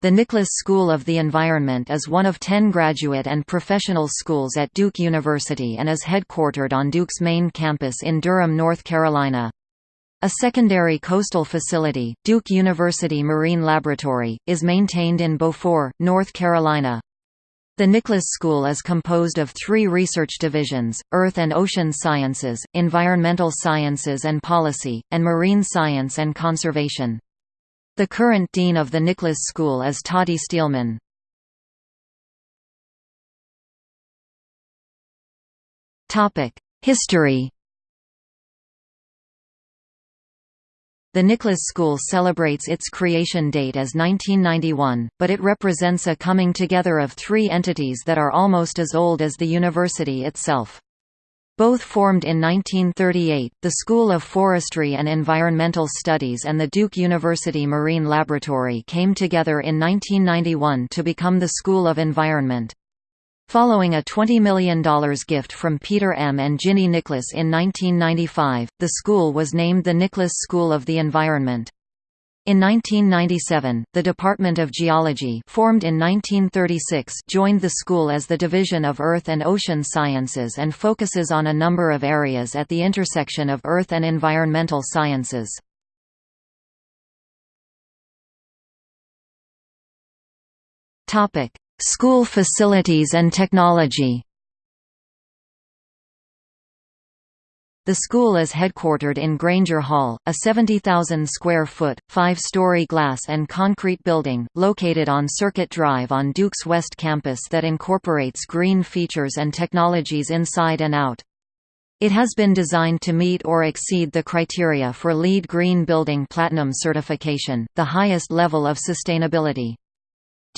The Nicholas School of the Environment is one of ten graduate and professional schools at Duke University and is headquartered on Duke's main campus in Durham, North Carolina. A secondary coastal facility, Duke University Marine Laboratory, is maintained in Beaufort, North Carolina. The Nicholas School is composed of three research divisions, Earth and Ocean Sciences, Environmental Sciences and Policy, and Marine Science and Conservation. The current dean of the Nicholas School is Toddi Steelman. History The Nicholas School celebrates its creation date as 1991, but it represents a coming together of three entities that are almost as old as the university itself. Both formed in 1938, the School of Forestry and Environmental Studies and the Duke University Marine Laboratory came together in 1991 to become the School of Environment. Following a $20 million gift from Peter M. and Ginny Nicholas in 1995, the school was named the Nicholas School of the Environment. In 1997, the Department of Geology formed in 1936 joined the school as the Division of Earth and Ocean Sciences and focuses on a number of areas at the intersection of earth and environmental sciences. School facilities and technology The school is headquartered in Grainger Hall, a 70,000-square-foot, five-story glass and concrete building, located on Circuit Drive on Duke's West Campus that incorporates green features and technologies inside and out. It has been designed to meet or exceed the criteria for LEED Green Building Platinum certification, the highest level of sustainability.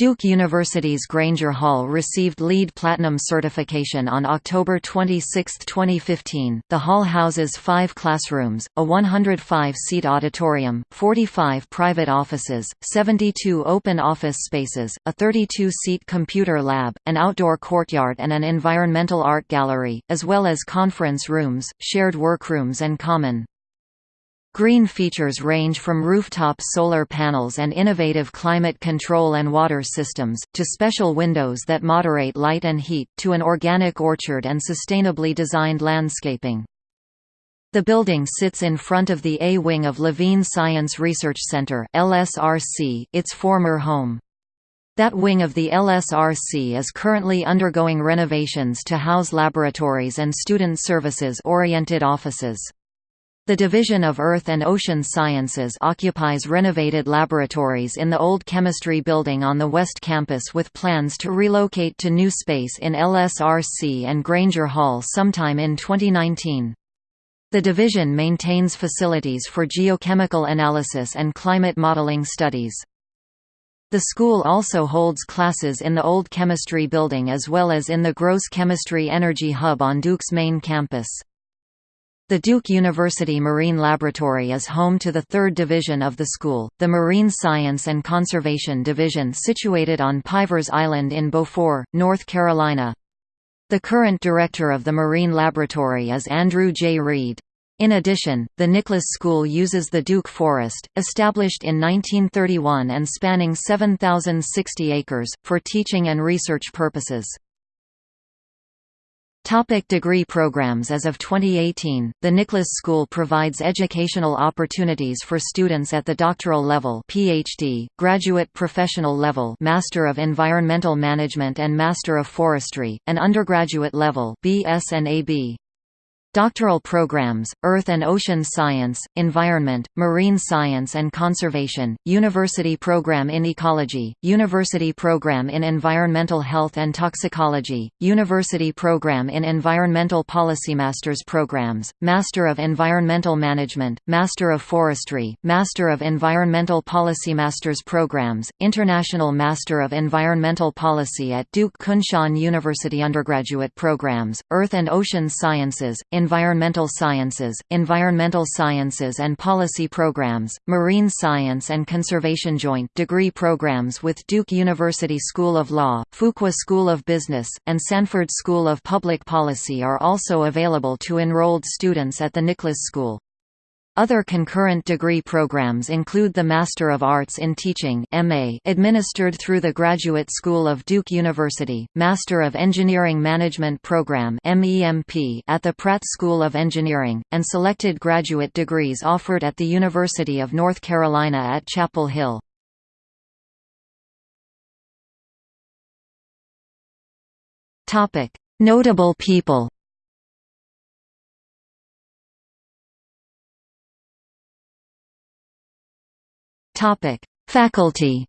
Duke University's Grainger Hall received LEED Platinum certification on October 26, 2015. The hall houses five classrooms, a 105 seat auditorium, 45 private offices, 72 open office spaces, a 32 seat computer lab, an outdoor courtyard, and an environmental art gallery, as well as conference rooms, shared workrooms, and common Green features range from rooftop solar panels and innovative climate control and water systems, to special windows that moderate light and heat, to an organic orchard and sustainably designed landscaping. The building sits in front of the A wing of Levine Science Research Center LSRC, its former home. That wing of the LSRC is currently undergoing renovations to house laboratories and student services-oriented offices. The Division of Earth and Ocean Sciences occupies renovated laboratories in the old chemistry building on the West Campus with plans to relocate to new space in LSRC and Grainger Hall sometime in 2019. The division maintains facilities for geochemical analysis and climate modeling studies. The school also holds classes in the Old Chemistry Building as well as in the Gross Chemistry Energy Hub on Duke's main campus. The Duke University Marine Laboratory is home to the third division of the school, the Marine Science and Conservation Division situated on Pivers Island in Beaufort, North Carolina. The current director of the Marine Laboratory is Andrew J. Read. In addition, the Nicholas School uses the Duke Forest, established in 1931 and spanning 7,060 acres, for teaching and research purposes. Topic degree programs As of 2018, the Nicholas School provides educational opportunities for students at the doctoral level PhD, graduate professional level Master of Environmental Management and Master of Forestry, and undergraduate level BS and AB. Doctoral programs, Earth and Ocean Science, Environment, Marine Science and Conservation, University Program in Ecology, University Program in Environmental Health and Toxicology, University Program in Environmental Policy Masters Programs, Master of Environmental Management, Master of Forestry, Master of Environmental Policy Masters Programs, International Master of Environmental Policy at Duke Kunshan University Undergraduate Programs, Earth and Ocean Sciences, Environmental Sciences, Environmental Sciences and Policy Programs, Marine Science and Conservation Joint degree programs with Duke University School of Law, Fuqua School of Business, and Sanford School of Public Policy are also available to enrolled students at the Nicholas School. Other concurrent degree programs include the Master of Arts in Teaching MA administered through the Graduate School of Duke University, Master of Engineering Management Program MEMP at the Pratt School of Engineering, and selected graduate degrees offered at the University of North Carolina at Chapel Hill. Notable people Topic: Faculty.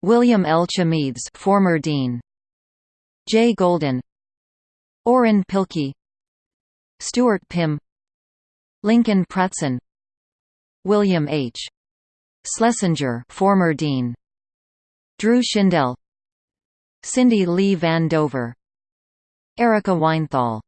William L. Chameides, former dean. J. Golden. Orrin Pilkey. Stuart Pimm. Lincoln Pratson. William H. Schlesinger, former dean. Drew Shindell. Cindy Lee Van Dover. Erika Weinthal